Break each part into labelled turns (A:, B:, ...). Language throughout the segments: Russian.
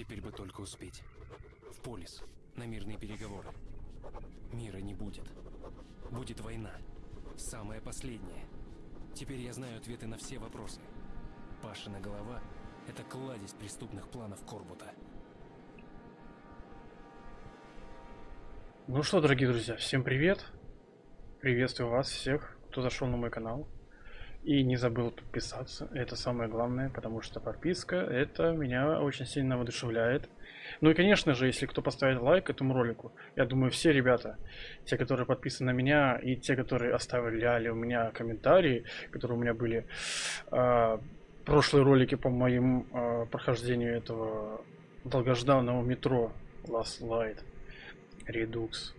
A: Теперь бы только успеть. В полис, на мирные переговоры. Мира не будет. Будет война. Самая последняя. Теперь я знаю ответы на все вопросы. Пашина голова — это кладезь преступных планов Корбута.
B: Ну что, дорогие друзья, всем привет! Приветствую вас всех, кто зашел на мой канал. И не забыл подписаться, это самое главное, потому что подписка, это меня очень сильно воодушевляет. Ну и конечно же, если кто поставит лайк этому ролику, я думаю все ребята, те, которые подписаны на меня, и те, которые оставляли у меня комментарии, которые у меня были э, прошлые ролики по моим э, прохождению этого долгожданного метро Last Light Redux.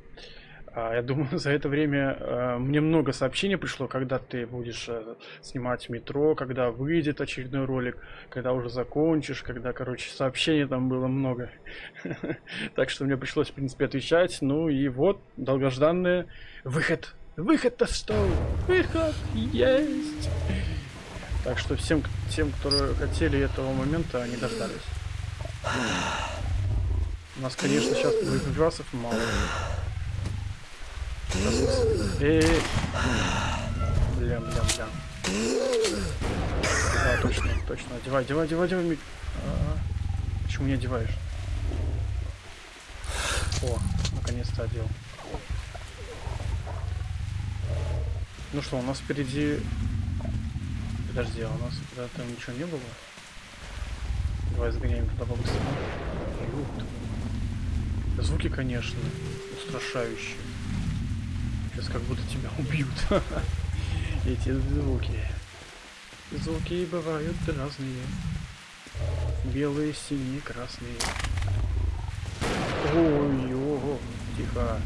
B: А, я думаю, за это время э, мне много сообщений пришло, когда ты будешь э, снимать метро, когда выйдет очередной ролик, когда уже закончишь, когда, короче, сообщений там было много. Так что мне пришлось, в принципе, отвечать. Ну и вот, долгожданный выход. Выход-то что? Выход есть! Так что всем, тем, которые хотели этого момента, они дождались. У нас, конечно, сейчас боеприпасов мало. Эй, бля, бля, бля. Да, точно, точно. Одевай, одевай, одевай, одевай. А, почему не одеваешь? О, наконец-то одел. Ну что, у нас впереди... Подожди, а у нас когда-то ничего не было? Давай сгоняем туда побыстрее. Звуки, конечно, устрашающие. Сейчас как будто тебя убьют. Эти звуки. Звуки бывают разные. Белые, синие, красные. Ой, ого, тихо.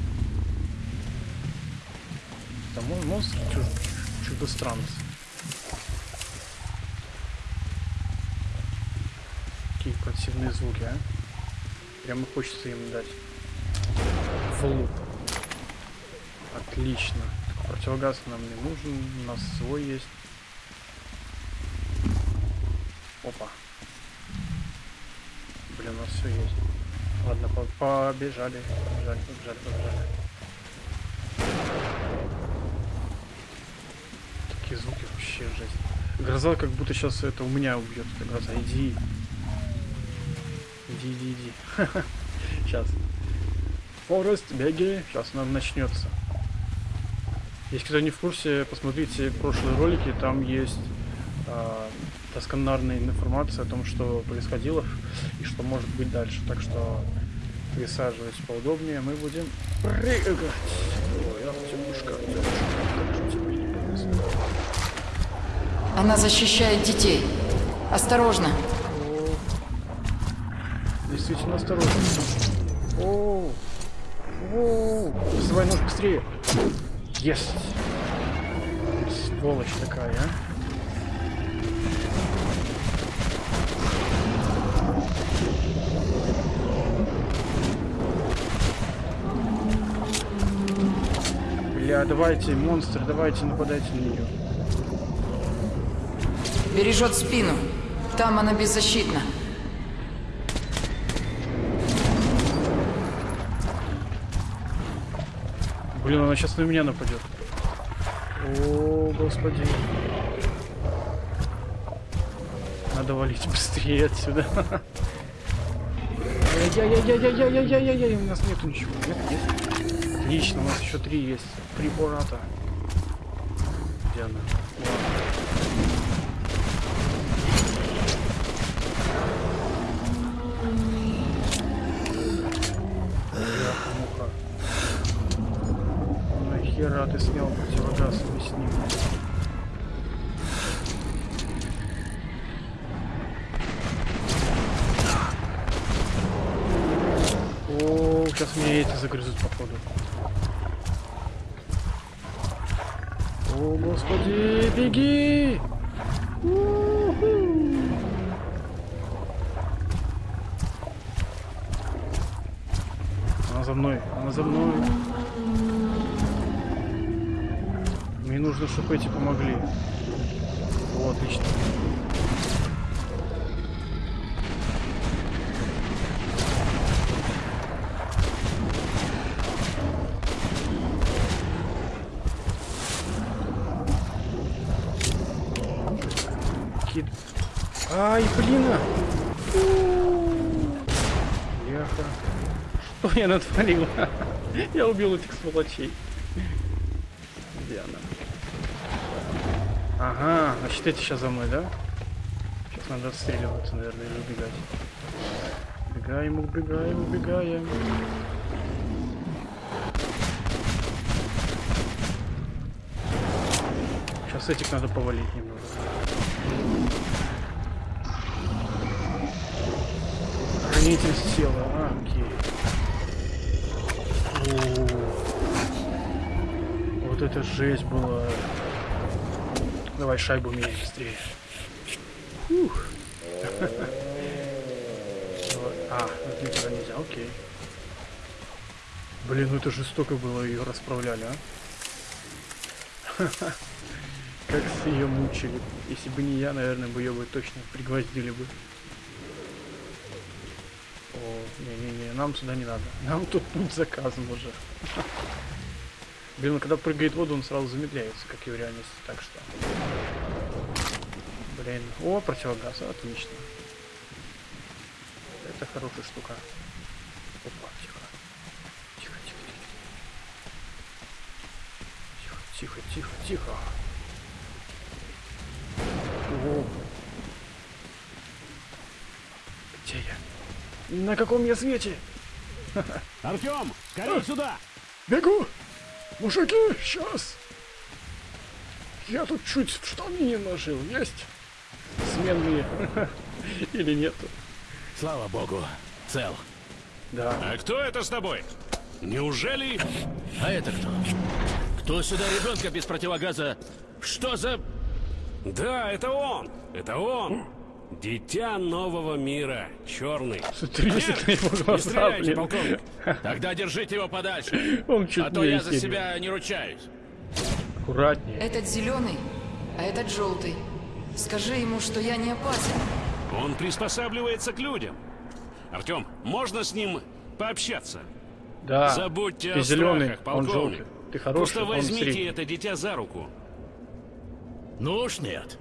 B: Там монстр чудо-странц. Какие противные звуки, а? Прямо хочется им дать. В Отлично. Противогаз нам не нужен, у нас свой есть. Опа. Блин, у нас все есть. Ладно, по побежали, побежали, побежали, побежали. Такие звуки вообще жесть. Гроза как будто сейчас это у меня убьет. Эта гроза, иди. Иди, иди, иди. Сейчас. Форест, беги. Сейчас нам начнется. Если кто не в курсе, посмотрите прошлые ролики, там есть э, доскональная информация о том, что происходило и что может быть дальше. Так что присаживайтесь поудобнее, мы будем прыгать. Ой, Артемушка, Артемушка,
C: Она защищает детей. Осторожно.
B: О, действительно осторожно. О, о, вызывай нож быстрее. Есть! Сволочь такая, а? Бля, давайте, монстр, давайте, нападайте на нее.
C: Бережет спину. Там она беззащитна.
B: Блин, она сейчас на меня нападет. О, господи. Надо валить быстрее отсюда. Ай-яй-яй-яй-яй-яй-яй-яй-яй, у нас нету ничего. Нет, есть. Отлично, у нас еще три есть. Три бурата. Где она? Нахера беги! Она за мной, она за мной. Мне нужно, чтобы эти помогли. О, отлично. Ай, блин! а. Бляха. Что я натворил? Я убил этих сволочей. Где она? Ага, значит эти сейчас за мной, да? Сейчас надо отстреливаться, наверное, или убегать. Убегаем, убегаем, убегаем. Сейчас этих надо повалить немного. Хранитель тела, а, окей. О, Вот это жесть была. Давай шайбу меняй быстрее. Ух. А, это никуда нельзя, окей. Блин, ну это жестоко было, ее расправляли, а? Как ее мучили. Если бы не я, наверное, бы ее бы точно пригвоздили бы. Не-не-не, нам сюда не надо. Нам тут путь заказан уже. Блин, когда прыгает в воду, он сразу замедляется, как и в реальности, так что... Блин, о, противогаз, отлично. Это хорошая штука. Опа, тихо. Тихо, тихо, тихо. Тихо, тихо, тихо, тихо. Где я? На каком я свете?
D: Артем, скорее сюда!
B: Бегу! Мужики, сейчас! Я тут чуть в штаны не нажил. Есть? Сменные. Или нету?
D: Слава богу, цел.
B: Да.
D: А кто это с тобой? Неужели...
E: А это кто? Кто сюда ребенка без противогаза? Что за...
D: Да, это он! Это он! Дитя нового мира, черный.
B: Его
D: Не стреляйте,
B: блин.
D: полковник!
E: Тогда держите его подальше.
B: Он чуть
E: А то я за себя не ручаюсь.
B: Аккуратнее.
C: Этот зеленый, а этот желтый. Скажи ему, что я не опасен.
D: Он приспосабливается к людям. Артем, можно с ним пообщаться?
B: Да.
D: Забудьте
B: Ты
D: о
B: зеленый,
D: страхах,
B: он
D: полковник.
B: желтый. Ты хороший,
D: Просто
B: он
D: возьмите
B: средний.
D: это дитя за руку.
E: Ну уж нет.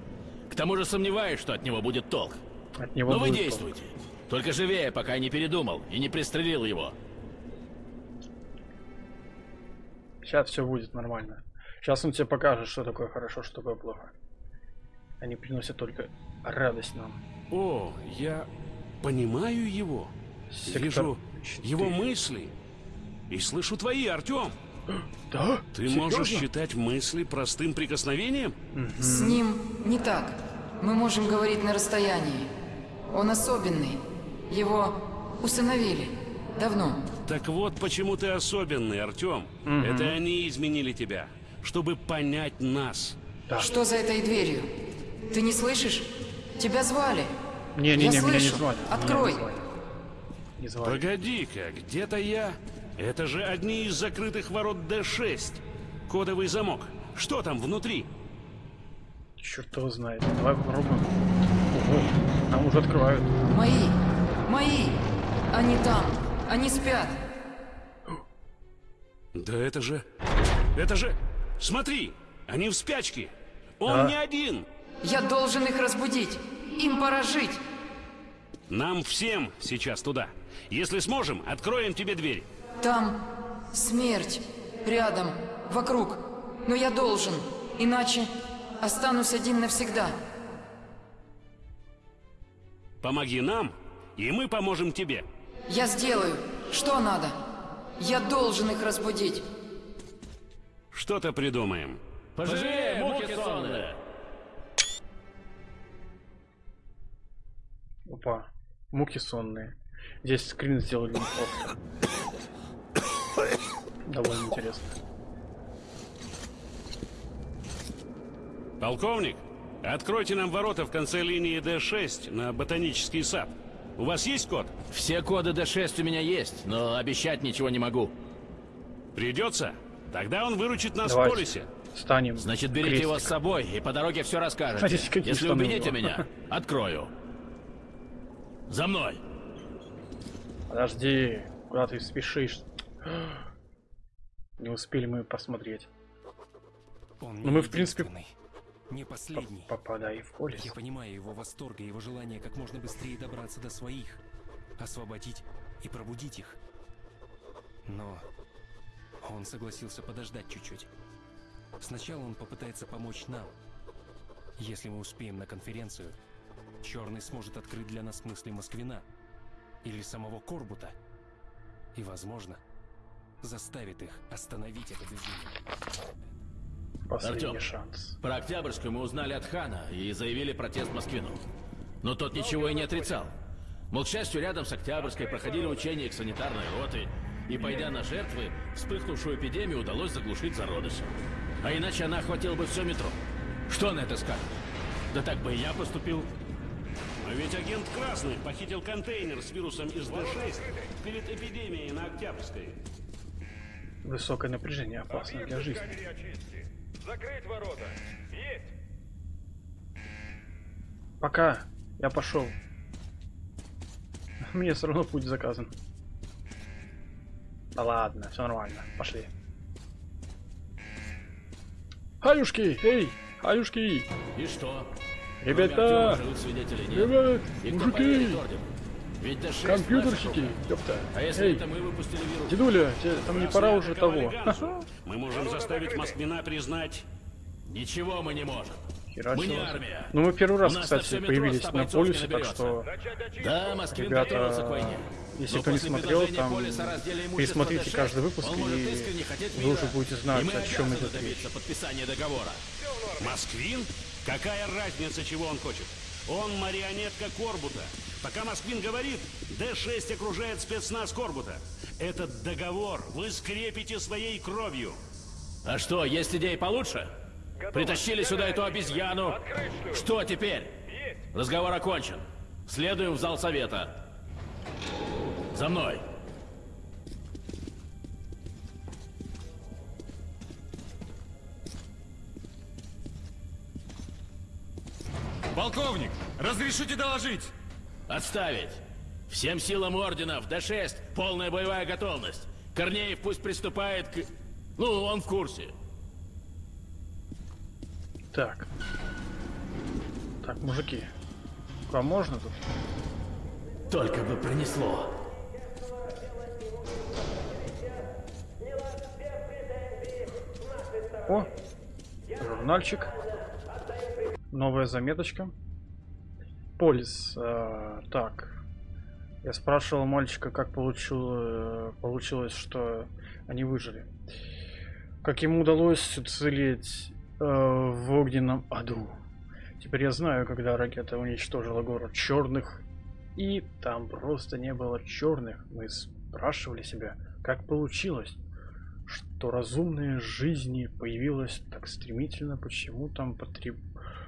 E: К тому же сомневаюсь, что от него будет толк.
B: От него
E: Но вы действуйте. Только живее, пока я не передумал и не пристрелил его.
B: Сейчас все будет нормально. Сейчас он тебе покажет, что такое хорошо, что такое плохо. Они приносят только радость нам.
D: О, я понимаю его.
B: Сектор
D: Вижу
B: четыре.
D: его мысли. И слышу твои, Артем.
B: Да?
D: Ты
B: Серьезно?
D: можешь считать мысли простым прикосновением?
C: С ним не так. Мы можем говорить на расстоянии. Он особенный. Его усыновили. Давно.
D: Так вот почему ты особенный, Артем. Это они изменили тебя, чтобы понять нас.
B: Да.
C: Что за этой дверью? Ты не слышишь? Тебя звали.
B: Не-не-не,
C: Я
B: меня не
C: слышу.
B: звали.
C: Открой.
B: Не звали.
D: Погоди-ка, где-то я... Это же одни из закрытых ворот Д6. Кодовый замок. Что там внутри?
B: Черт его знает. Давай попробуем. Ого, нам уже открывают.
C: Мои. Мои. Они там. Они спят.
D: Да это же... Это же... Смотри, они в спячке. Он
B: Да.
D: не один.
C: Я должен их разбудить. Им пора жить.
D: Нам всем сейчас туда. Если сможем, откроем тебе дверь.
C: Там смерть. Рядом. Вокруг. Но я должен. Иначе останусь один навсегда.
D: Помоги нам, и мы поможем тебе.
C: Я сделаю. Что надо? Я должен их разбудить.
D: Что-то придумаем.
E: Пожалей, муки сонные!
B: Опа. Муки сонные. Здесь скрин сделали неплохо. Довольно интересно.
D: Полковник, откройте нам ворота в конце линии Д6 на ботанический сад. У вас есть код?
E: Все коды D6 у меня есть, но обещать ничего не могу.
D: Придется? Тогда он выручит нас в
B: Давайте.
D: полисе.
B: Станем.
E: Значит, берите его с
B: крестик.
E: собой и по дороге все расскажете.
B: Смотрите,
E: Если убедите меня, открою. За мной!
B: Подожди, куда ты спешишь? Не успели мы посмотреть.
A: Он
B: Ну, мы, в принципе.
A: Не последний.
B: попадай в полис.
A: Я понимаю его восторг и его желание как можно быстрее добраться до своих, освободить и пробудить их. Но он согласился подождать чуть-чуть. Сначала он попытается помочь нам. Если мы успеем на конференцию, Черный сможет открыть для нас мысли Москвина или самого Корбута. И, возможно, заставит их остановить это безумие.
B: Последний
E: Артём.
B: шанс.
E: Про Октябрьскую мы узнали от Хана и заявили протест Москвину. Но тот ничего и не отрицал. Мол, к счастью, рядом с Октябрьской проходили учения их санитарной роты, и, пойдя на жертвы, вспыхнувшую эпидемию удалось заглушить зародыш. А иначе она охватила бы все метро. Что на это скажет? Да так бы и я поступил.
D: А ведь агент Красный похитил контейнер с вирусом из Д6 перед эпидемией на Октябрьской.
B: Высокое напряжение опасно для жизни.
F: Закрыть ворота. Есть.
B: Пока. Я пошел. Мне все равно путь заказан. Да ладно, все нормально. Пошли. Хаюшки! Эй! Хаюшки!
E: И что?
B: Ребята! Ребят! Мужики!
E: Поверит ордену? Ведь Д6
B: Компьютерщики! Ёпта!
E: А если
B: Эй!
E: это мы выпустили вирус?
B: Дедуля, тебе там не пора уже того.
D: Мы можем заставить Москвина признать...
E: Ничего мы не можем.
B: Херачило.
E: Мы не армия.
B: Ну мы первый раз, кстати, появились на полюсе, так что.
E: Да, Москвин
B: Ребята,
E: к войне.
B: если
E: Но
B: кто не смотрел, там пересмотрите
E: Д6,
B: каждый выпуск, и вы уже будете знать, о чем идет
E: договора.
D: Москвин? Какая разница, чего он хочет? Он марионетка Корбута. Пока Москвин говорит, Д-6 окружает спецназ Корбута. Этот договор вы скрепите своей кровью.
E: А что, есть идеи получше? Притащили сюда эту обезьяну. Что теперь? Разговор окончен. Следуем в зал совета. За мной.
G: Полковник, разрешите доложить?
E: Отставить. Всем силам орденов, Д-6, полная боевая готовность. Корнеев пусть приступает к... Ну, он в курсе.
B: Так. Так, мужики. К вам можно тут?
E: Только бы пронесло.
B: О! Журнальчик. Новая заметочка. Полис. э, так. Я спрашивал мальчика, как получил, э, получилось, что они выжили. Как ему удалось уцелеть э, в огненном аду. Теперь я знаю, когда ракета уничтожила город черных, и там просто не было черных. Мы спрашивали себя, как получилось, что разумная жизни появилась так стремительно, почему там потреб...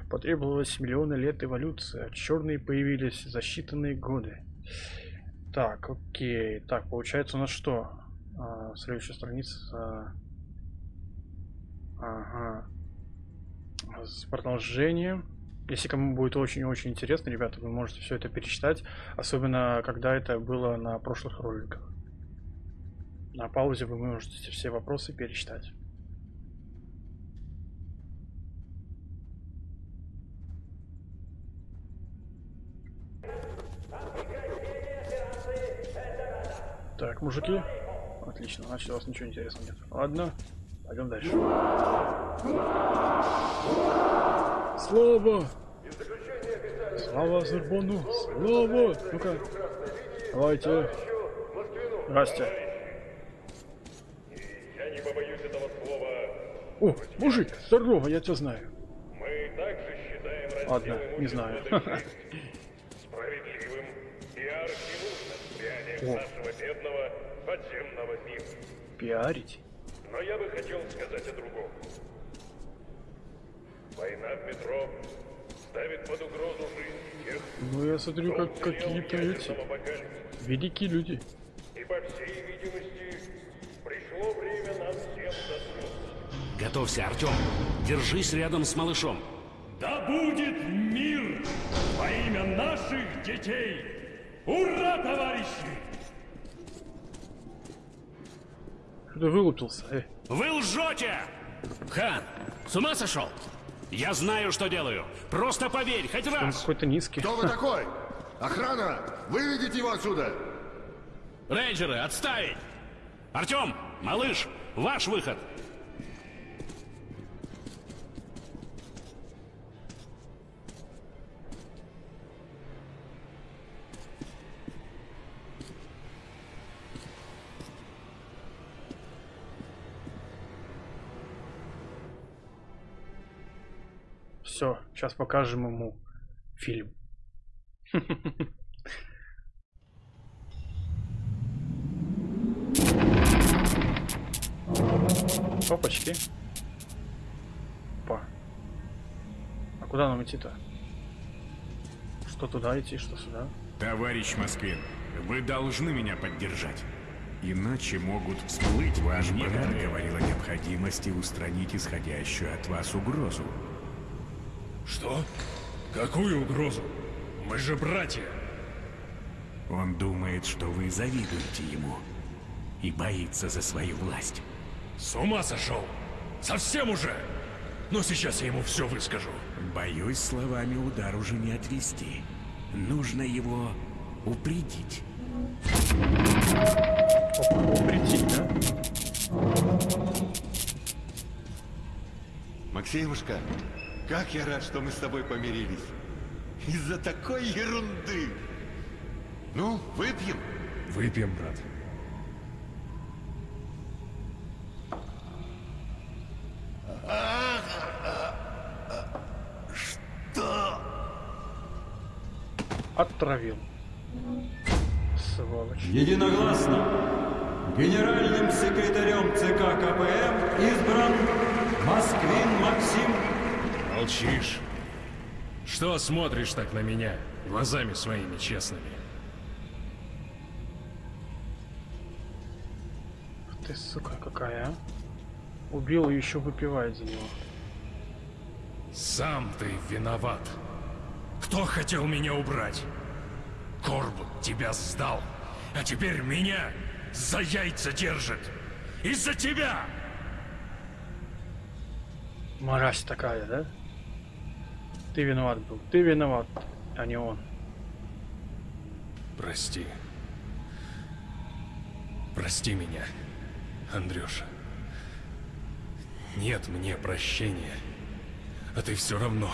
B: потребовалось миллионы лет эволюции, а черные появились за считанные годы. Так, окей. Так, получается у нас что? А, следующая страница. Ага. С продолжением. Если кому будет очень-очень интересно, ребята, вы можете все это перечитать. Особенно, когда это было на прошлых роликах. На паузе вы можете все вопросы перечитать. Так, мужики. Отлично, значит у вас ничего интересного нет. Ладно, пойдем дальше. Слава! Слава Азербону! Слава! Ну-ка, давайте. Здрасте.
F: Я не побоюсь этого слова.
B: О, мужик, здорово, я тебя знаю.
F: Мы также считаем разделом
B: Ладно, не знаю.
F: имущества справедливым и архинужным влиянием
B: О.
F: бедного подземного мира.
B: Пиарить?
F: Но я бы хотел сказать о другом. Война в метро ставит под угрозу жизнь тех,
B: Ну я смотрю, как какие-то эти великие люди.
F: И по всей видимости, пришло время нам всем заснуть.
D: Готовься, Артем. Держись рядом с малышом.
H: Да будет мир во имя наших детей! Ура, товарищи!
B: Что-то вылупился. Э,
D: Вы лжете!
E: Хан, с ума сошел?
D: Я знаю, что делаю. Просто поверь, хоть раз.
B: какой-то низкий.
G: Кто вы такой? Охрана! Выведите его отсюда!
E: Рейнджеры, отставить!
D: Артем, малыш, ваш выход.
B: Сейчас покажем ему фильм. Опачки. Опа. А куда нам идти-то? Что туда идти, что сюда?
I: Товарищ Москвин, вы должны меня поддержать. Иначе могут всплыть ваш брат говорил о необходимости устранить исходящую от вас угрозу.
H: Что? Какую угрозу? Мы же братья.
I: Он думает, что вы завидуете ему и боится за свою власть.
H: С ума сошел? Совсем уже? Но сейчас я ему все выскажу.
I: Боюсь, словами удар уже не отвести. Нужно его упредить.
B: Прийти, да?
G: Максимушка, как я рад, что мы с тобой помирились. Из-за такой ерунды. Ну, выпьем.
H: Выпьем, брат.
B: Отравил. Сволочь.
J: Единогласно генеральным секретарем ЦК КПМ избран Москвин Максим
H: Молчишь. Что смотришь так на меня, глазами своими честными?
B: Ты, сука, какая, а? Убил и еще выпивает за него.
H: Сам ты виноват. Кто хотел меня убрать? Корбут тебя сдал, а теперь меня за яйца держит. Из-за тебя!
B: Мразь такая, да? Ты виноват был. Ты виноват, а не он.
H: Прости. Прости меня, Андрюша. Нет мне прощения. А ты все равно.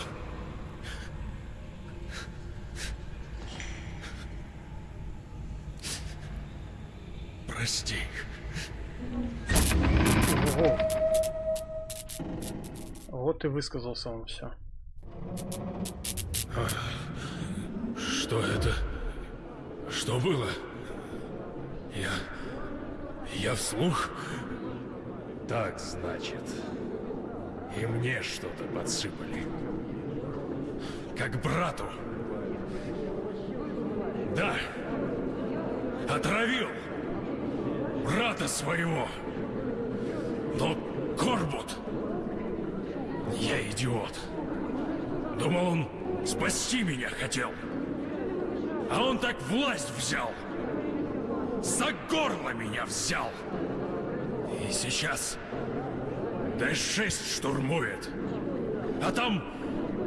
H: Прости.
B: Ого. Вот и высказался он все.
H: Что это? Что было? Я... Я вслух? Так, значит. И мне что-то подсыпали. Как брату. Да. Отравил. Брата своего. Но Корбут... Я идиот. Думал, он спасти меня хотел. А он так власть взял. За горло меня взял. И сейчас Д-6 штурмует. А там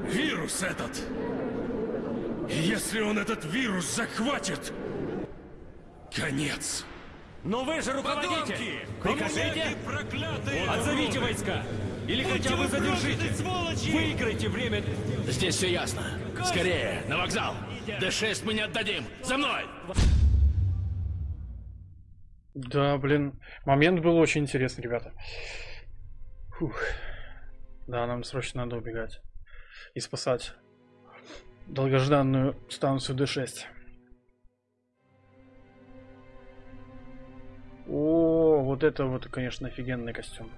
H: вирус этот. И если он этот вирус захватит, конец.
K: Но вы же руководитель! Прикажите! Отзовите войска! Или хотя бы задержите! Выиграйте время!
E: Здесь все ясно. Скорее, на вокзал. Д-6 мы не отдадим. За мной!
B: Да, блин. Момент был очень интересный, ребята. Фух. Да, нам срочно надо убегать. И спасать долгожданную станцию Д6. О, вот это вот, конечно, офигенный костюм.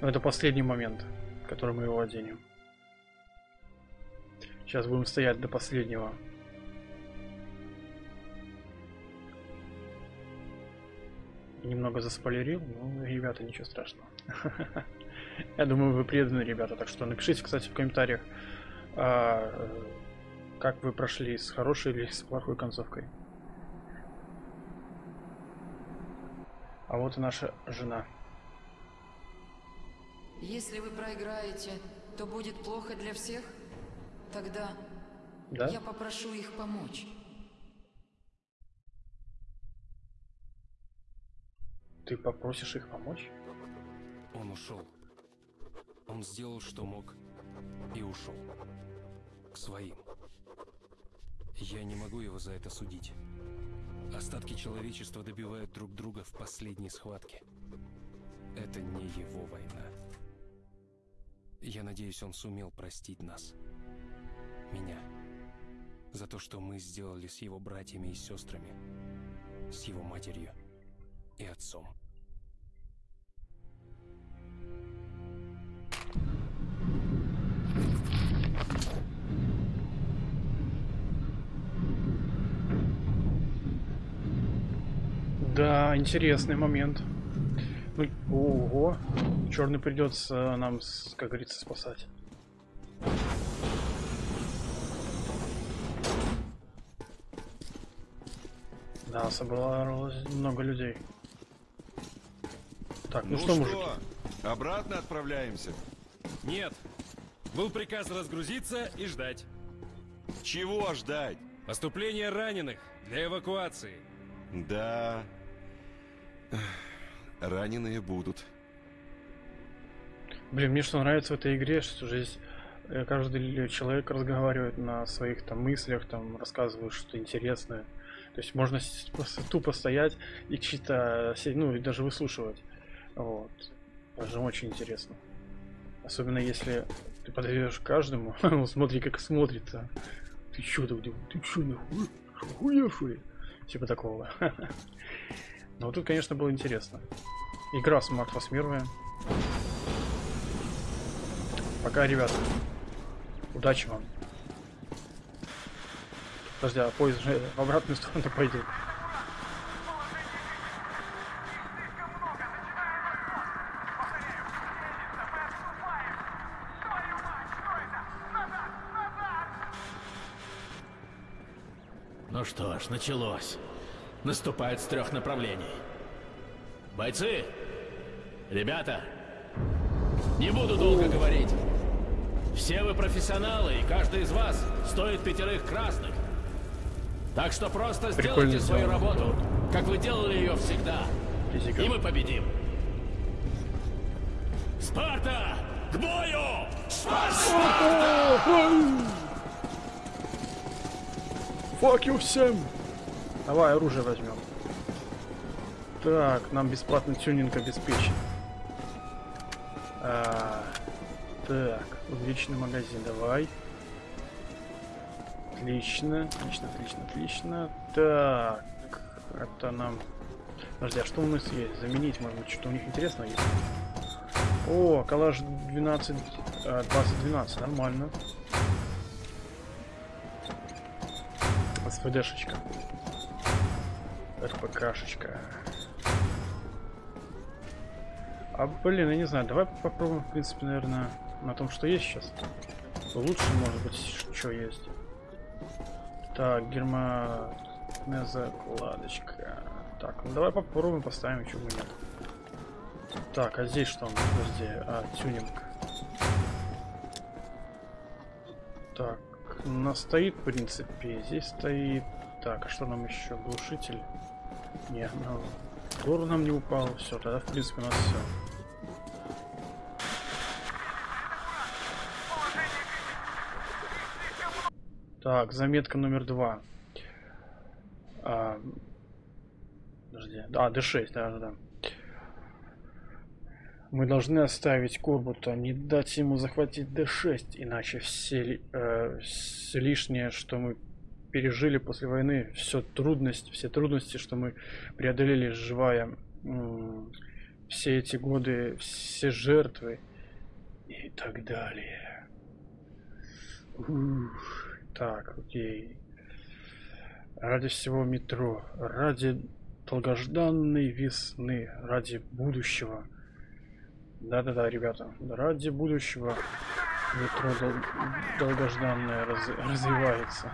B: Но это последний момент, который мы его оденем. Сейчас будем стоять до последнего. Немного заспойлерил, но, ребята, ничего страшного. Я думаю, вы преданы, ребята, так что напишите, кстати, в комментариях, а, как вы прошли с хорошей или с плохой концовкой. А вот и наша жена.
C: Если вы проиграете, то будет плохо для всех? Тогда
B: Да?
C: я попрошу их помочь.
B: Ты попросишь их помочь?
A: Он ушел. Он сделал, что мог, и ушел. К своим. Я не могу его за это судить. Остатки человечества добивают друг друга в последней схватке. Это не его война. Я надеюсь, он сумел простить нас. Меня. За то, что мы сделали с его братьями и сестрами. С его матерью и отцом.
B: Да, интересный момент. Ну, ого. Черный придется нам, с- как говорится, спасать. Да, собралось много людей. Так, ну,
G: Ну
B: что,
G: что,
B: мужики?
G: обратно отправляемся?
K: Нет. Был приказ разгрузиться и ждать.
G: Чего ждать?
K: Поступление раненых для эвакуации.
G: Да. Раненые будут.
B: Блин, мне что нравится в этой игре, что здесь э, каждый человек разговаривает на своих там мыслях, там рассказывает что-то интересное. То есть можно тупо стоять и чьи-то, ну, и даже выслушивать. Вот. Даже очень интересно. Особенно если ты подойдешь каждому, он смотри, как смотрит. а. Ты чё тут, ты чё нахуй? Охуевший? Типа такого. Но тут, конечно, было интересно. Игра первая. Пока, ребята. Удачи вам. Подожди, а поезд же в обратную сторону пойдет.
E: Ну что ж, началось. Наступает с трех направлений. Бойцы! Ребята! Не буду долго говорить. Все вы профессионалы, и каждый из вас стоит пятерых красных. Так что просто
B: Прикольно
E: сделайте свою работу, как вы делали ее всегда.
B: Физика.
E: И мы победим. Спарта! К бою!
B: Fuck you всем! Давай оружие возьмем. Так, нам бесплатный тюнинг обеспечен. А, так, увеличенный магазин, давай. Отлично, отлично, отлично, отлично. Так, это нам... Подожди, а что у нас есть? Заменить, может быть, что-то у них интересное есть? О, коллаж 12, а, 2012, нормально. СВДшечка. РПКшечка. А, блин, я не знаю, давай попробуем, в принципе, наверное, на том, что есть сейчас. Лучше, может быть, что есть. Так, гермометная закладочка. Так, ну давай попробуем, поставим, чего бы нет. Так, а здесь что? Подожди, а, тюнинг. Так, у нас стоит, в принципе, здесь стоит. Так, а что нам еще? Глушитель? Не, ну, тур нам не упал. Все, тогда, в принципе, у нас все. Так, заметка номер два. А, подожди. А, D6, да, да, да. Мы должны оставить Корбута, не дать ему захватить D6, иначе все, э, все лишнее, что мы пережили после войны, все трудности, все трудности, что мы преодолели, живая, все эти годы, все жертвы и так далее. Ух, так, окей. Ради всего метро, ради долгожданной весны, ради будущего. Да-да-да, ребята, ради будущего метро дол- долгожданное раз- развивается.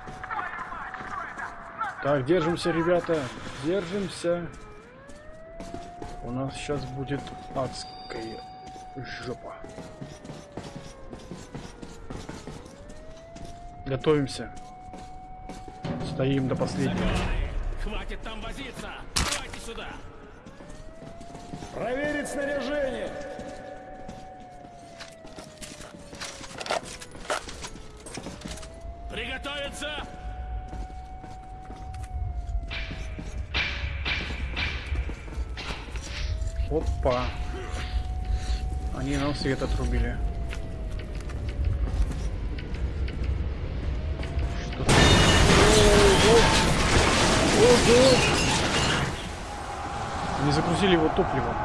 B: Так, держимся, ребята, держимся. У нас сейчас будет адская жопа. Готовимся. Стоим до последнего.
E: Хватит там возиться! Давайте сюда!
K: Проверить снаряжение!
E: Приготовиться!
B: Опа. Они нам свет отрубили. Что! Они загрузили его топливом.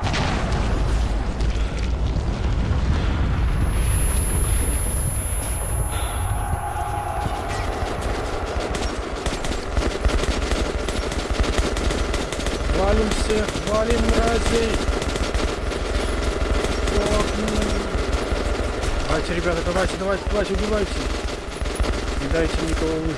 B: Валим всех, валим мразей! Ох, ну. Давайте, ребята, давайте, давайте, давайте, убивайте. Не дайте никого выжить.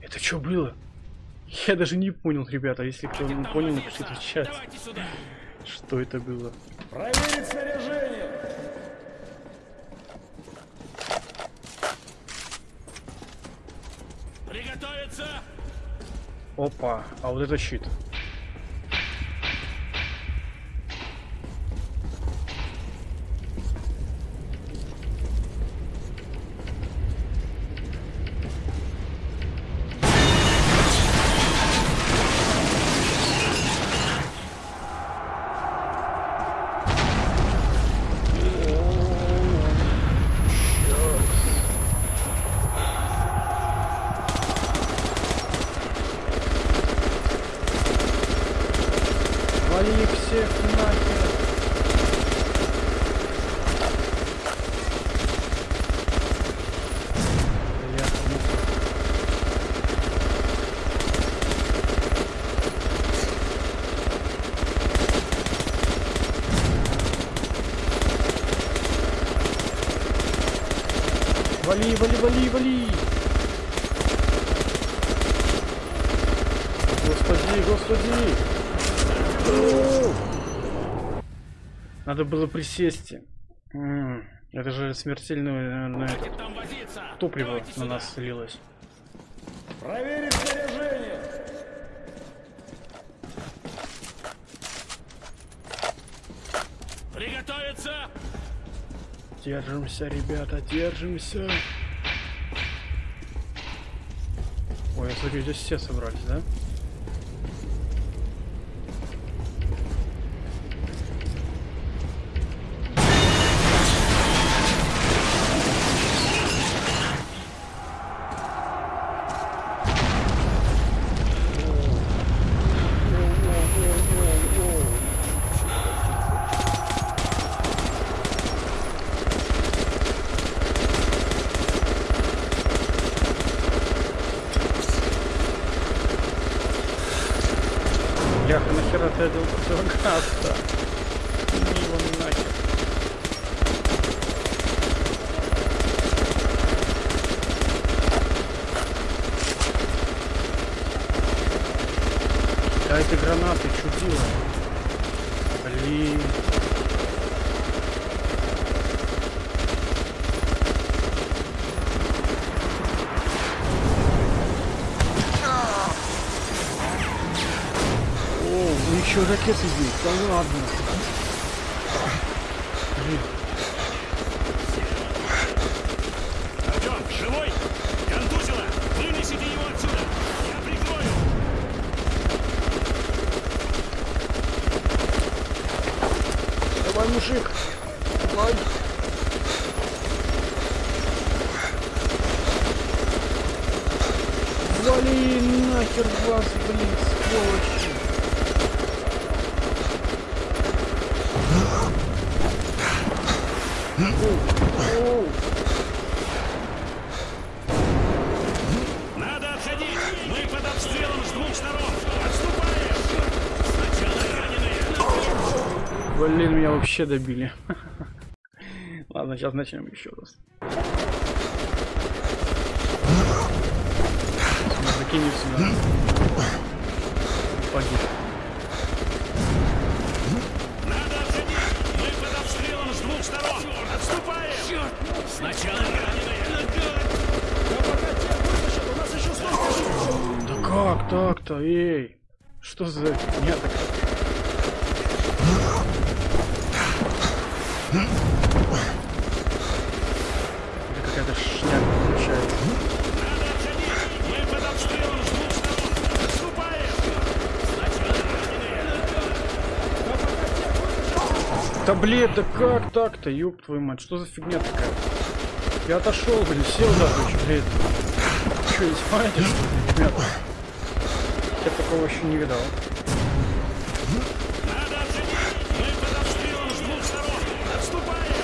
B: Это что было? Я даже не понял, ребята. Если кто не понял, напишите в чат. Что это было?
K: Проверить снаряжение!
E: Приготовиться!
B: Опа, а вот это щит. Вали их всех нахер. Бляха, муха. Вали, вали, вали, вали! Господи, господи! О! Надо было присесть. Это же смертельное наверное, топливо на нас слилось.
K: Проверить снаряжение!
E: Приготовиться!
B: Держимся, ребята, держимся. Ой, я смотрю, здесь все собрались, да? Бляха, нахера ты одел противогаз-то? Ну его нахер. Дайте гранаты, чудило. Блин. О, у них еще ракеты есть, да ладно. Блин,
D: Артем, живой? Контузило! Вынесите его отсюда! Я прикрою!
B: давай, мужик, давай. Вали нахер вас, блин, сволочи. Оу, оу.
D: Надо отходить! Мы под обстрелом с двух сторон! Отступаем! Сначала раненые!
B: Блин, меня вообще добили. Ладно, сейчас начнем еще раз. Закинем сюда. Погиб.
D: Сначала!
B: Да как так-то, эй? Что за фигня такая?
D: Отступаем! Сначала раненые!
B: Да блин, да как так-то, ёб твою мать, что за фигня такая? Я отошел, блин, сел даже, что блин. Что, издеваетесь, что ли, ребята? Я такого еще не видал.
D: Надо отходить! Мы под обстрелом с двух сторон! Отступаем!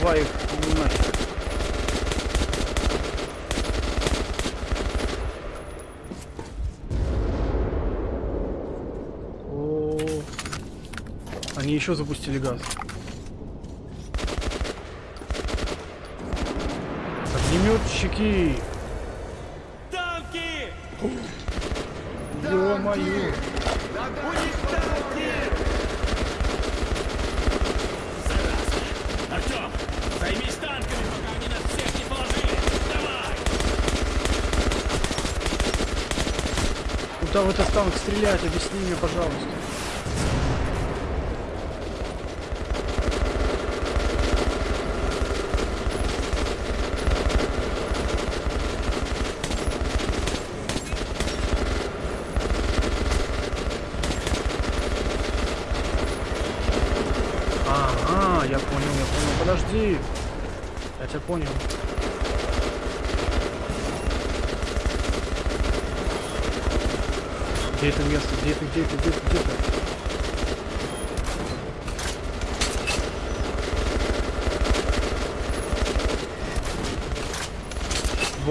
B: Давай их нафиг. О, Они еще запустили газ. Огнеметчики!
K: Танки!
B: Ё-моё!
E: Артем, займись танками, пока они нас всех не положили. Давай!
B: Куда в этот танк стрелять? Объясни мне, пожалуйста. Ага, я понял, я понял. Подожди. Я тебя понял. Где это место? Где это? Где это? Где это? Где это?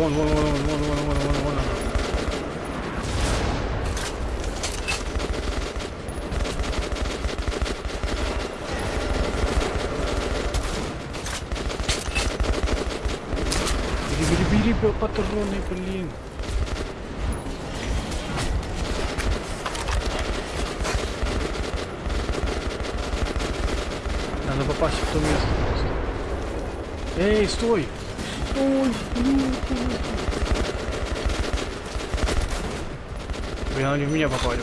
B: Вон, вон, вон, вон, вон, вон, вон, вон, вон она. Бери, бери, бери патроны, блин. Надо попасть в то место просто. Эй, стой! Стой! блин. Меня попали.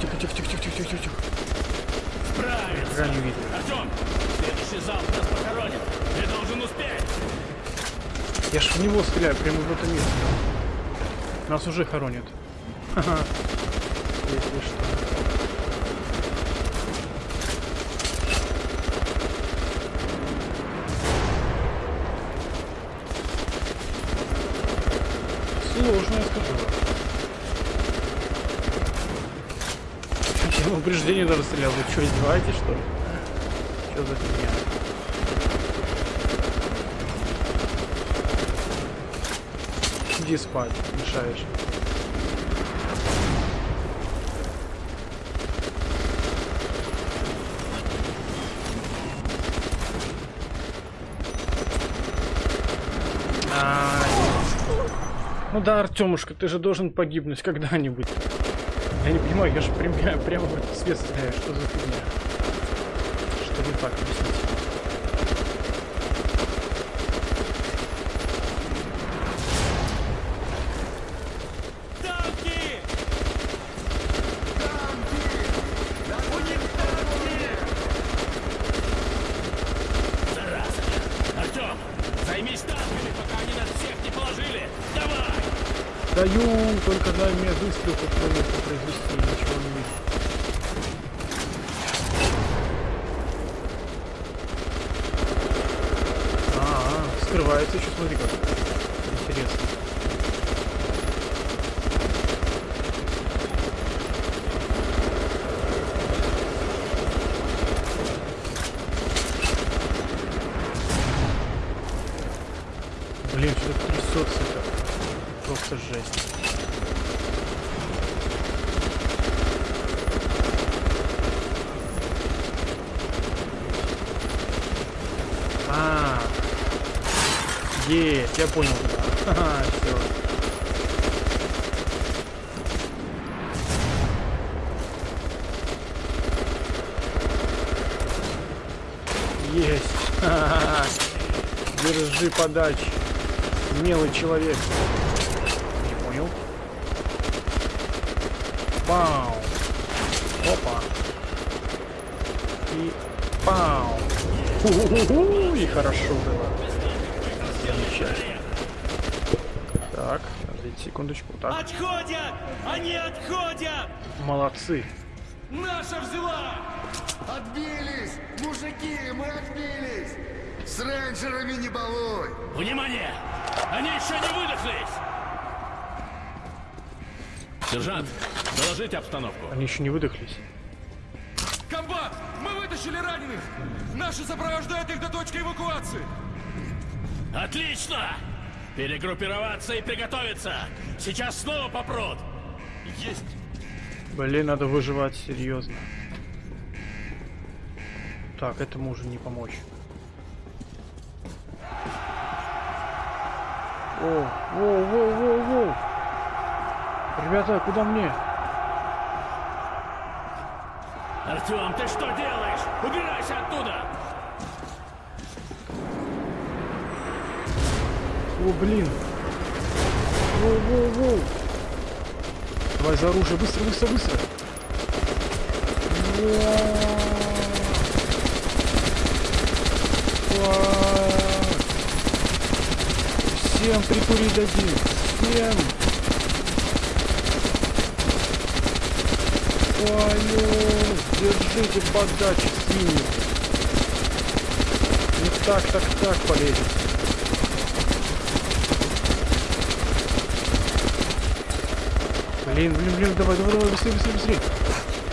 B: Тихо, тихо, тихо, тихо, тихо, тихо, тихо.
E: Справится!
B: Хера не видно.
E: Артем, следующий залп нас похоронит. Ты должен успеть.
B: Я ж в него стреляю, прямо в это место. Нас уже хоронят. Ха-ха. Если что. Сложно, я скажу. Я в стрелял. Вы что, издеваетесь, что ли? Что за фигня? Иди спать, мешаешь. Ай. Ну да, Артемушка, ты же должен погибнуть когда-нибудь. Я не понимаю, я же прямо, прямо в этот свет стреляю. Что за фигня? Что не так, объясните. открывается еще, смотри как. Интересно. Подачи. Милый человек. Не понял. Пау. Опа. И пау. Ху-ху-ху. И хорошо было. Замечательно. Так, подождите секундочку. Так,
K: Отходят! Они отходят!
B: молодцы.
K: Наша взяла!
L: Отбились! Мужики, мы отбились! С рейнджерами не балуй!
E: Внимание! Они еще не выдохлись! Сержант, доложите обстановку.
B: Они еще не выдохлись.
K: Комбат! Мы вытащили раненых! Наши сопровождают их до точки эвакуации!
E: Отлично! Перегруппироваться и приготовиться! Сейчас снова попрут!
K: Есть!
B: Блин, надо выживать серьезно. Так, этому уже не помочь. О, воу, воу, воу, воу. Ребята, куда мне?
E: Артем, ты что делаешь? Убирайся оттуда!
B: О, блин. Воу, воу, воу. Давай за оружие, быстро, быстро, быстро. Фак. Всем прикурить дадим. Всем. Твою. Держите подачи синий. Не так, так, так полезет. Блин, блин, блин, давай, давай, давай, быстрее, быстрее, быстрее.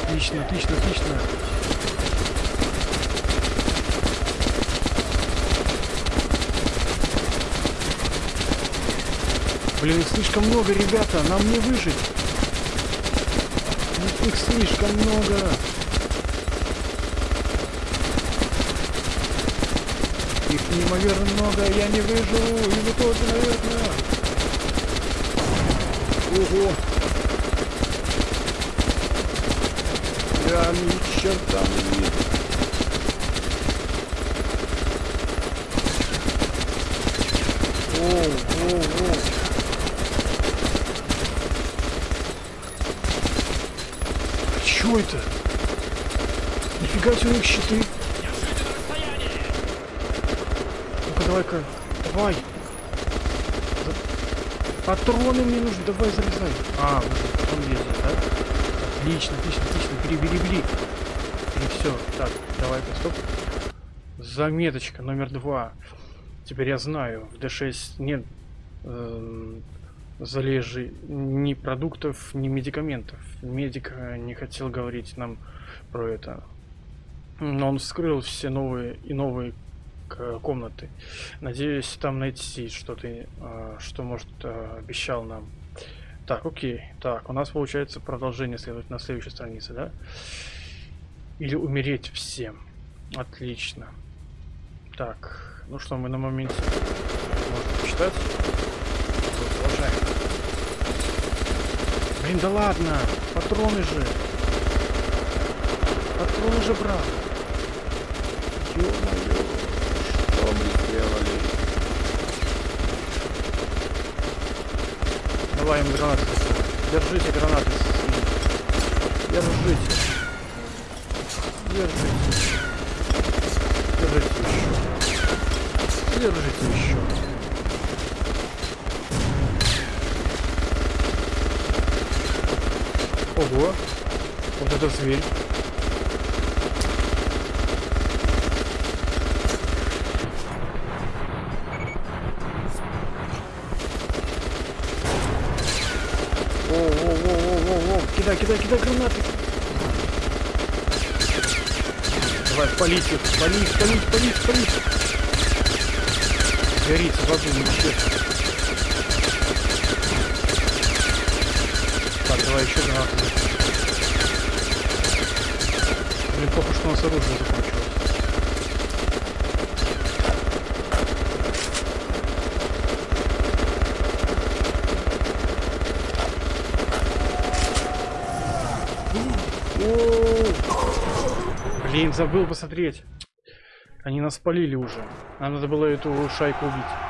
B: Отлично, отлично, отлично. Блин, их слишком много, ребята, нам не выжить. Их- слишком много. Их неимоверно много, я не выживу, и вы тоже, наверное. Ого. Я ни черта не вижу. Оу, оу, оу. Чё это? Нифига себе у них щиты. Ну-ка, давай-ка. Давай. Патроны мне нужны. Давай, залезай. А, же потом ездите, да? Отлично, отлично, отлично. Бери, бери, бери. И все. Так, давай-ка, стоп. Заметочка номер два. Теперь я знаю, в D6 нет эм, залежи ни продуктов, ни медикаментов. Медик э, не хотел говорить нам про это. Но он вскрыл все новые и новые комнаты. Надеюсь, там найти что-то, э, что, может, э, обещал нам. Так, окей. Так, у нас получается продолжение следует на следующей странице, да? Или умереть всем. Отлично. Так, ну что, мы на моменте можем почитать. Блин, да ладно! Патроны же! Патроны же, брат! Ё-моё! Что мы сделали? Давай им гранаты. Держите гранаты. Держите. Держите. Держите еще. Держите еще. Ого. Вот это зверь. Кидай, кидай, кидай гранаты. Давай, палить их, палить, палить, палить, палить. Горит в аду, вообще. Так, давай еще гранаты. плохо, что у нас оружие закончилось. Блин, забыл посмотреть. Они нас спалили уже. Нам надо было эту шайку убить.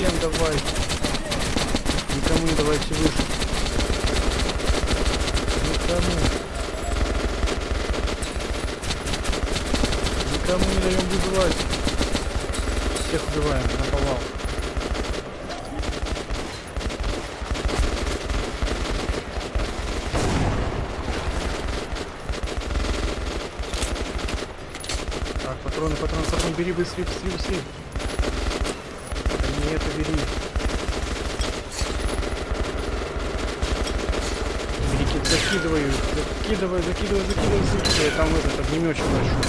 B: Всем, всем давай. Никому не давайте выжить. Никому. Никому не даем выживать. Всех убиваем на повал. Так, патроны, патроны, патроны, бери быстрее, быстрее, быстрее. Не это бери. Бери, ки- закидывай, их, закидывай, закидывай, закидывай, закидывай. Там этот огнеметчик большой.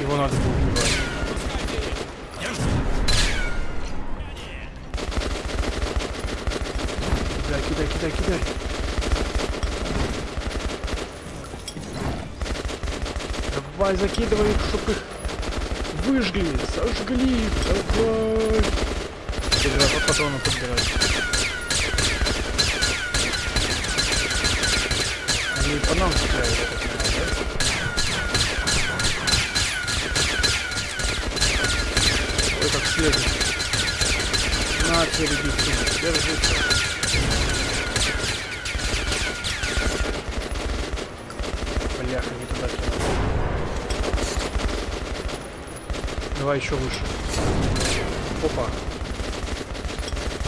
B: Его надо было убивать. Кидай, кидай, кидай, кидай. Давай, закидывай их, чтоб их выжгли, сожгли, давай. Теперь надо патроны подбирать. Они по нам стреляют, я так понимаю, да? Ой, как светит. На, тебе, ребятки, держи. Бляха, не туда кинул. Давай еще выше. Опа.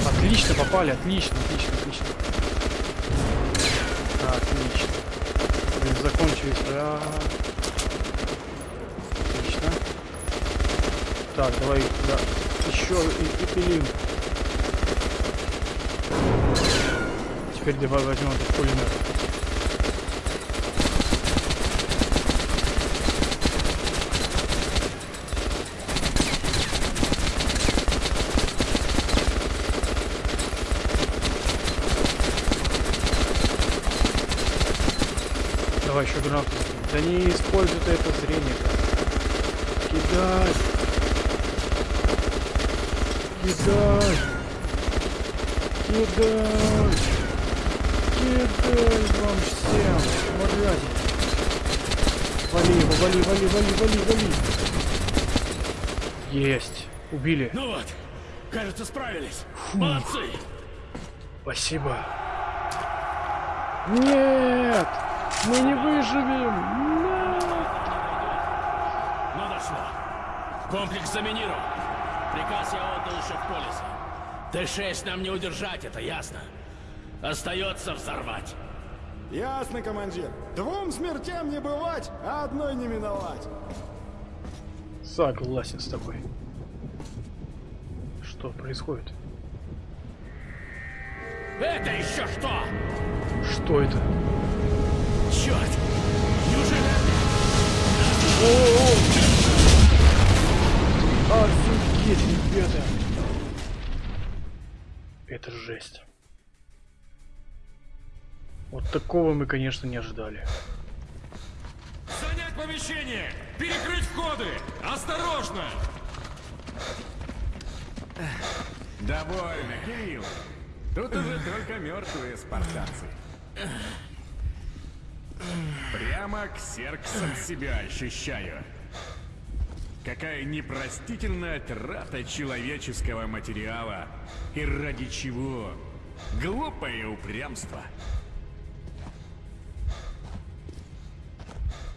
B: Отлично попали, отлично, отлично, отлично. Отлично. Блин, закончились. А. Отлично. Так, давай, да. Еще и, и пилим. Теперь давай возьмем этот пулемет. Давай еще используй ты это зрение. Кидай. Кидай. Кидай. Кидай вам всем. Мрази. Вали его, вали, вали, вали, вали, вали. Есть. Убили.
K: Ну вот, кажется, справились. Молодцы!
B: Спасибо. Нет! Мы не выживем! Нет!
E: Ну дошло. Комплекс заминирован. Приказ я отдал еще в полисе. Т-6 нам не удержать, это ясно. Остается взорвать.
M: Ясно, командир. Двум смертям не бывать, а одной не миновать.
B: Согласен с тобой. Что происходит?
E: Это еще что?
B: Что это?
E: Черт! Неужели...
B: Офигеть, ребята! Это жесть. Вот такого мы, конечно, не ожидали.
H: Занять помещение! Перекрыть входы! Осторожно!
I: Довольно, Кирилл. Тут уже только мертвые спартанцы. Прямо к сердцам себя ощущаю. Какая непростительная трата человеческого материала. И ради чего? Глупое упрямство.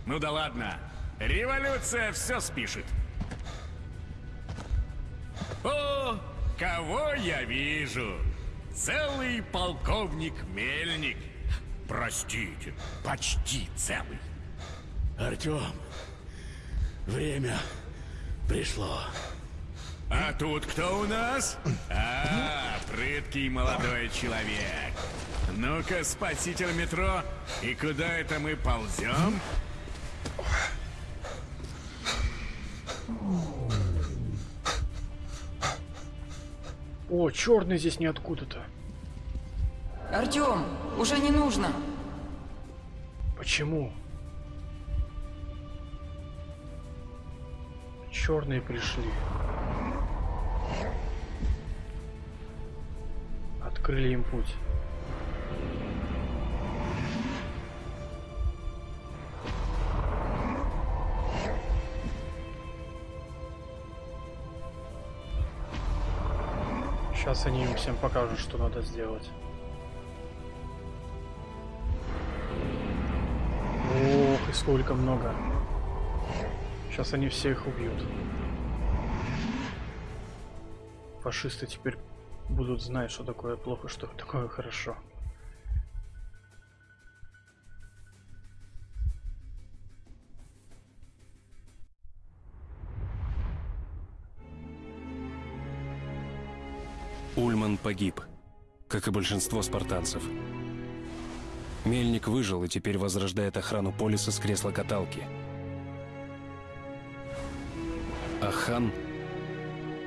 I: Ну да ладно. Революция все спишет. О, кого я вижу? Целый полковник Мельник. Простите, почти целый.
E: Артем, время пришло.
I: А тут кто у нас? А, прыткий молодой человек. Ну-ка, спаситель метро, и куда это мы ползем?
B: О, черный здесь не откуда-то.
C: Артем, уже не нужно.
B: Почему? Черные пришли. Открыли им путь. Сейчас они им всем покажут, что надо сделать. Сколько много. Сейчас они всех убьют. Фашисты теперь будут знать, что такое плохо, что такое хорошо.
A: Ульман погиб, как и большинство спартанцев. Мельник выжил и теперь возрождает охрану полиса с кресла каталки. А хан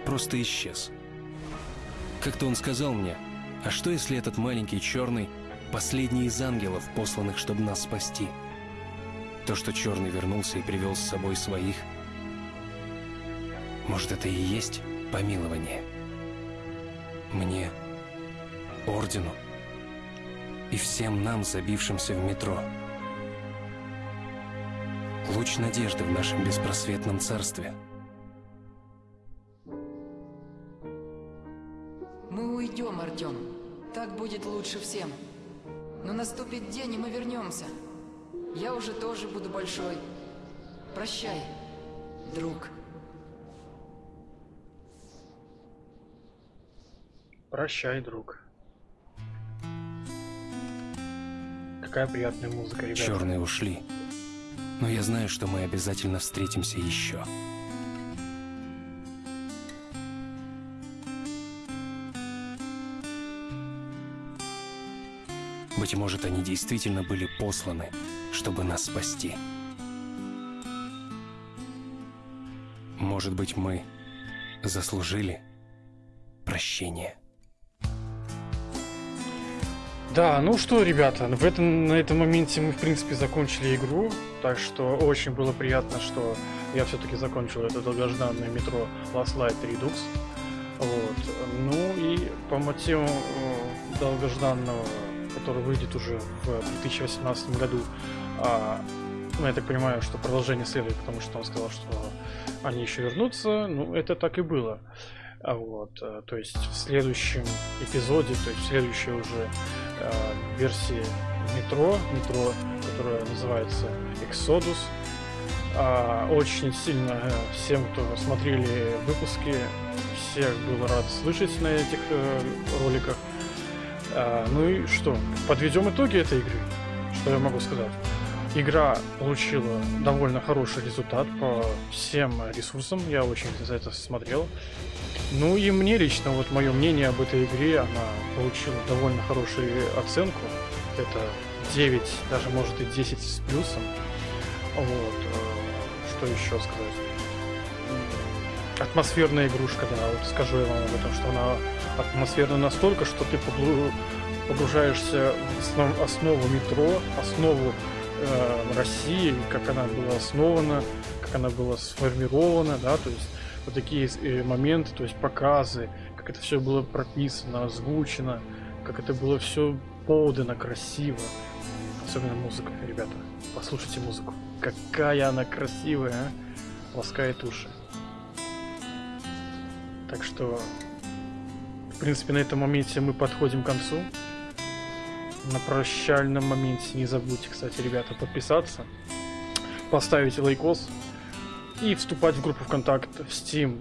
A: просто исчез. Как-то он сказал мне, а что если этот маленький черный последний из ангелов, посланных, чтобы нас спасти? То, что черный вернулся и привел с собой своих, может, это и есть помилование? Мне, ордену и всем нам, забившимся в метро. Луч надежды в нашем беспросветном царстве.
C: Мы уйдем, Артем. Так будет лучше всем. Но наступит день, и мы вернемся. Я уже тоже буду большой. Прощай, друг.
B: Прощай, друг. Какая приятная музыка, ребята.
A: Черные ушли. Но я знаю, что мы обязательно встретимся еще. Быть может, они действительно были посланы, чтобы нас спасти. Может быть, мы заслужили прощение.
B: Да, ну что, ребята, в этом, на этом моменте мы, в принципе, закончили игру, так что очень было приятно, что я все-таки закончил это долгожданное метро Last Light Redux. Вот. Ну и по мотивам э, долгожданного, который выйдет уже в 2018 году, а, ну, я так понимаю, что продолжение следует, потому что он сказал, что они еще вернутся, ну, это так и было. А вот, э, то есть в следующем эпизоде, то есть в следующей уже версии метро, метро, которая называется Exodus. Э, очень сильно э, всем, кто смотрели выпуски, всех был рад слышать на этих э, роликах. Э, ну и что, подведем итоги этой игры. Что я могу сказать? Игра получила довольно хороший результат по всем ресурсам, я очень за это смотрел. Ну и мне лично, вот мое мнение об этой игре, она получила довольно хорошую оценку. Это 9, даже может и 10 с плюсом. Вот. э, Что еще сказать? Атмосферная игрушка, да, вот скажу я вам об этом, что она атмосферна настолько, что ты погружаешься в основ- основу метро, основу э, России, как она была основана, как она была сформирована, да, то есть вот такие э, моменты, то есть показы, как это все было прописано, озвучено, как это было все подано красиво. Особенно музыка, ребята. Послушайте музыку. Какая она красивая, а? Ласкает уши. Так что, в принципе, на этом моменте мы подходим к концу. На прощальном моменте не забудьте, кстати, ребята, подписаться. поставить лайкос и вступать в группу ВКонтакт в Steam.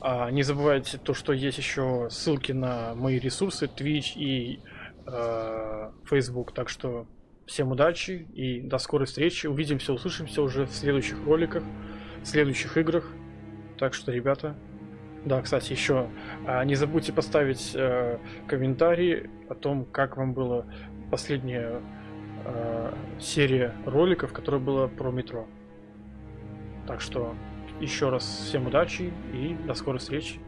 B: А, не забывайте то, что есть еще ссылки на мои ресурсы Twitch и э, Facebook. Так что всем удачи и до скорой встречи. Увидимся, услышимся уже в следующих роликах, в следующих играх. Так что, ребята, да, кстати, еще а, не забудьте поставить э, комментарий о том, как вам была последняя э, серия роликов, которая была про метро. Так что еще раз всем удачи и до скорой встречи.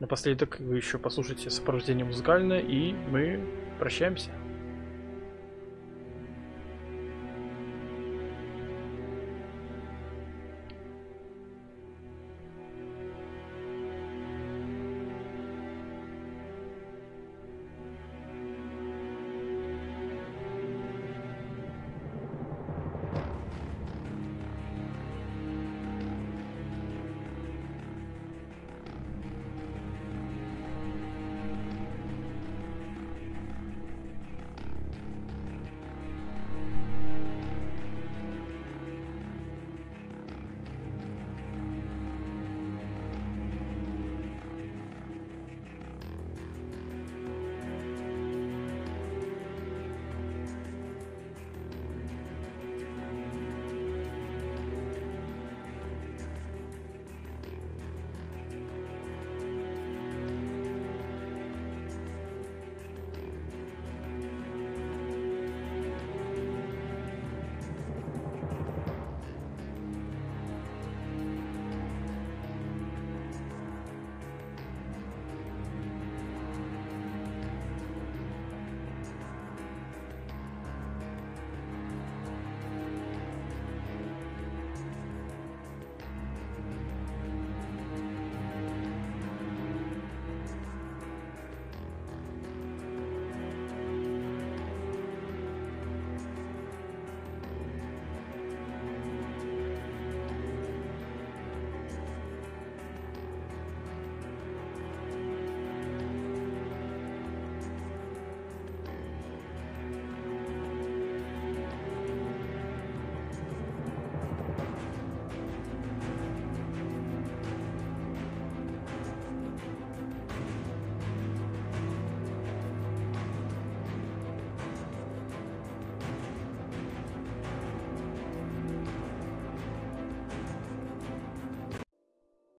B: Напоследок вы еще послушайте сопровождение музыкальное, и мы прощаемся.